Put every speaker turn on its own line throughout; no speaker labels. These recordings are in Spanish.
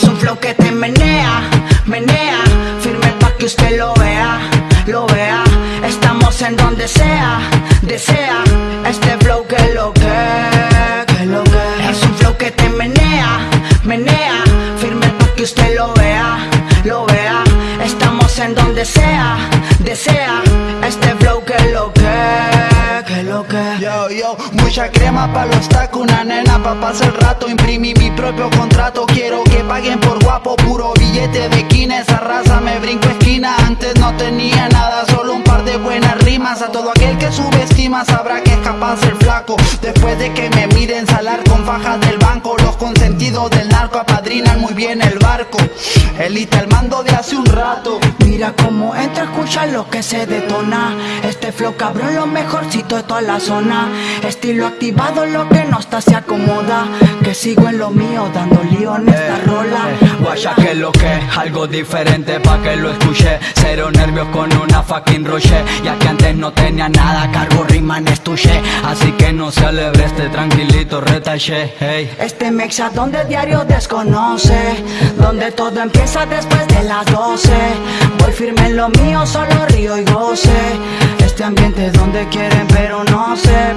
Es un flow que te menea, menea. Firme pa' que usted lo vea, lo vea. Estamos en donde sea, desea. Este flow que lo que, que lo que. Es un flow que te menea, menea. Firme pa' que usted lo vea, lo vea. Estamos en donde sea, desea.
Mucha crema pa' los tacos, una nena pa' pasar el rato. Imprimí mi propio contrato, quiero que paguen por guapo. Puro billete de quina, esa raza me brinco esquina. Antes no tenía nada, rimas A todo aquel que subestima sabrá que es capaz el flaco. Después de que me miren salar con fajas del banco. Los consentidos del narco apadrinan muy bien el barco. Elita el mando de hace un rato.
Mira cómo entra, escucha lo que se detona. Este flow cabrón, lo mejorcito de toda la zona. Estilo activado, lo que no está se acomoda. Que sigo en lo mío, dando lío en esta rola
algo diferente pa' que lo escuché Cero nervios con una fucking roche. Ya que antes no tenía nada, cargo rima en estuche. Así que no se alebre este tranquilito retaché, hey.
Este mexa donde diario desconoce. Donde todo empieza después de las 12 Voy firme en lo mío, solo río y goce. Este ambiente donde quieren pero no sé,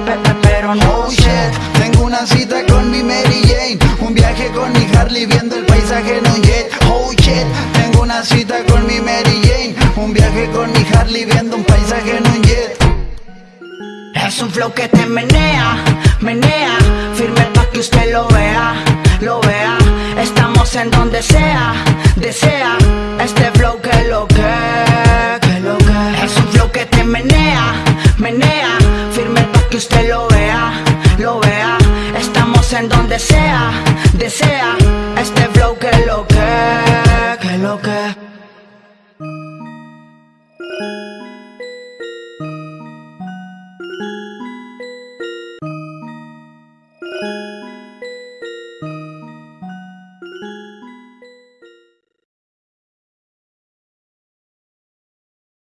con mi Harley viendo el paisaje en un jet. Oh shit, tengo una cita con mi Mary Jane. Un viaje con mi Harley viendo un paisaje en un jet.
Es un flow que te menea, menea. Firme pa' que usted lo vea, lo vea. Estamos en donde sea, desea. Este flow que lo que, que lo que. Es un flow que te menea, menea donde sea, desea Este flow que lo que, que lo que